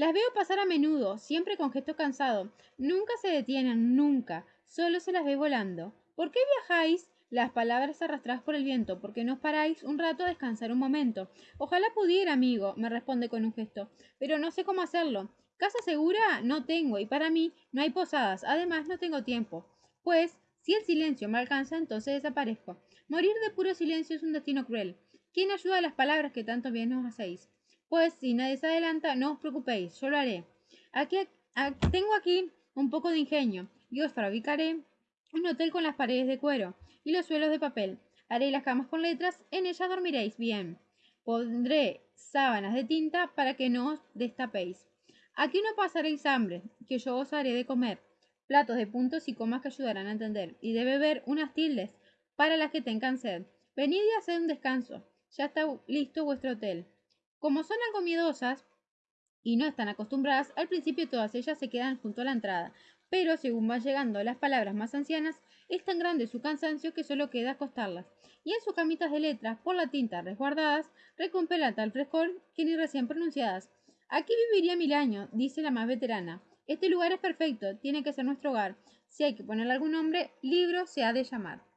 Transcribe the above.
Las veo pasar a menudo, siempre con gesto cansado. Nunca se detienen, nunca. Solo se las ve volando. ¿Por qué viajáis? Las palabras arrastradas por el viento, porque no os paráis un rato a descansar un momento. Ojalá pudiera, amigo, me responde con un gesto, pero no sé cómo hacerlo. Casa segura no tengo, y para mí no hay posadas. Además, no tengo tiempo. Pues, si el silencio me alcanza, entonces desaparezco. Morir de puro silencio es un destino cruel. ¿Quién ayuda a las palabras que tanto bien os hacéis? Pues si nadie se adelanta, no os preocupéis, yo lo haré. Aquí, tengo aquí un poco de ingenio y os fabricaré un hotel con las paredes de cuero y los suelos de papel. Haré las camas con letras, en ellas dormiréis bien. Pondré sábanas de tinta para que no os destapéis. Aquí no pasaréis hambre, que yo os haré de comer. Platos de puntos y comas que ayudarán a entender. Y de beber unas tildes para las que tengan sed. Venid y haced un descanso. Ya está listo vuestro hotel. Como son algo miedosas y no están acostumbradas, al principio todas ellas se quedan junto a la entrada, pero según van llegando las palabras más ancianas, es tan grande su cansancio que solo queda acostarlas, y en sus camitas de letras, por la tinta resguardadas, recompensa tal frescor que ni recién pronunciadas. Aquí viviría mil años, dice la más veterana. Este lugar es perfecto, tiene que ser nuestro hogar. Si hay que ponerle algún nombre, libro se ha de llamar.